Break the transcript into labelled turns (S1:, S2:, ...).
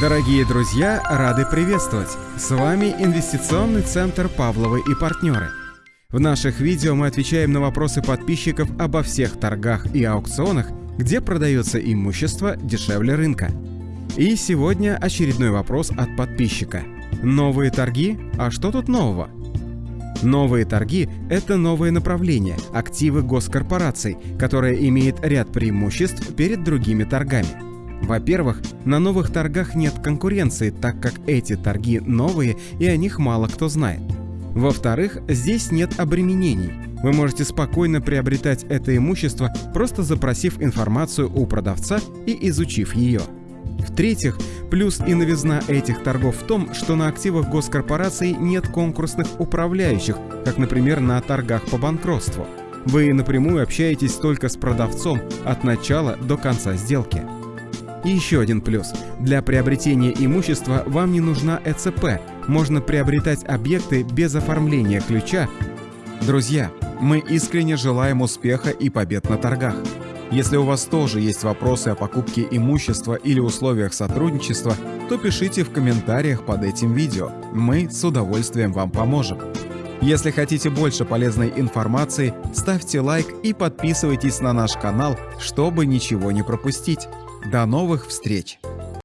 S1: Дорогие друзья, рады приветствовать! С вами Инвестиционный центр Павловы и партнеры. В наших видео мы отвечаем на вопросы подписчиков обо всех торгах и аукционах, где продается имущество дешевле рынка. И сегодня очередной вопрос от подписчика. Новые торги? А что тут нового? Новые торги – это новое направление, активы госкорпораций, которое имеет ряд преимуществ перед другими торгами. Во-первых, на новых торгах нет конкуренции, так как эти торги новые и о них мало кто знает. Во-вторых, здесь нет обременений. Вы можете спокойно приобретать это имущество, просто запросив информацию у продавца и изучив ее. В-третьих, плюс и новизна этих торгов в том, что на активах госкорпораций нет конкурсных управляющих, как, например, на торгах по банкротству. Вы напрямую общаетесь только с продавцом от начала до конца сделки. И еще один плюс. Для приобретения имущества вам не нужна ЭЦП. Можно приобретать объекты без оформления ключа. Друзья, мы искренне желаем успеха и побед на торгах. Если у вас тоже есть вопросы о покупке имущества или условиях сотрудничества, то пишите в комментариях под этим видео. Мы с удовольствием вам поможем. Если хотите больше полезной информации, ставьте лайк и подписывайтесь на наш канал, чтобы ничего не пропустить. До новых встреч!